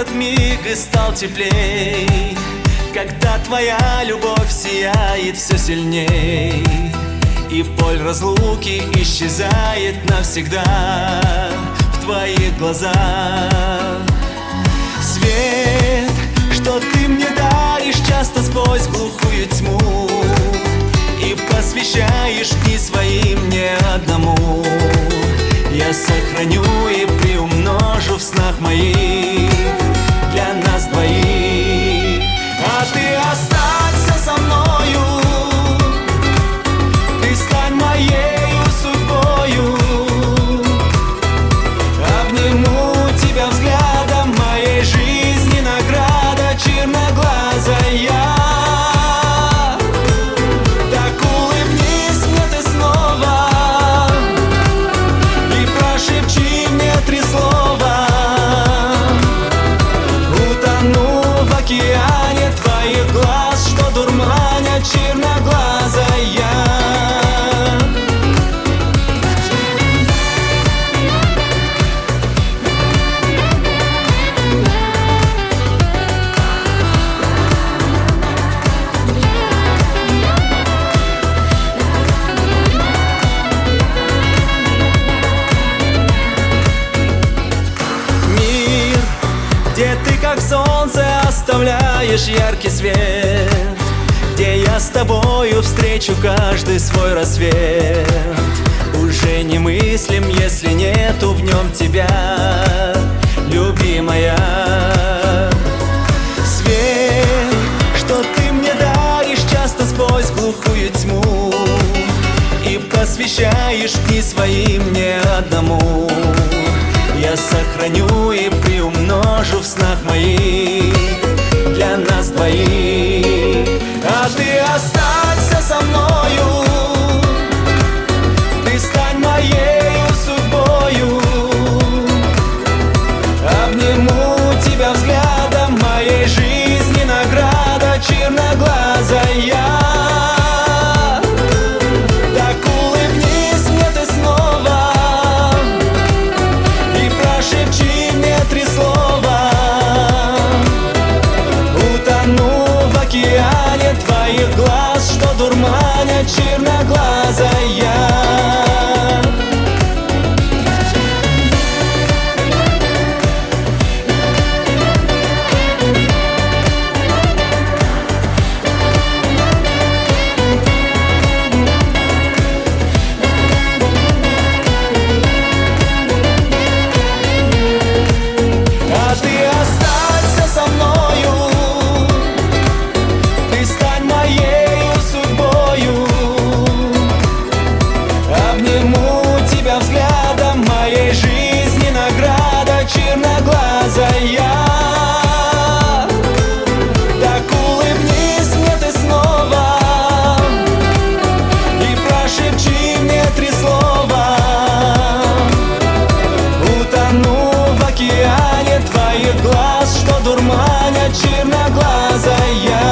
этот миг и стал теплей. Когда твоя любовь сияет все сильней И боль разлуки исчезает навсегда В твоих глазах. Свет, что ты мне даришь часто сквозь глухую тьму И посвящаешь Ты останься со мною как солнце оставляешь яркий свет Где я с тобою встречу каждый свой рассвет. Уже не мыслим, если нету в нем тебя, любимая. Свет, что ты мне даришь часто сквозь глухую тьму И посвящаешь дни свои мне одному Я сохраню и приумножу в снах моих черноглазая черноглазая.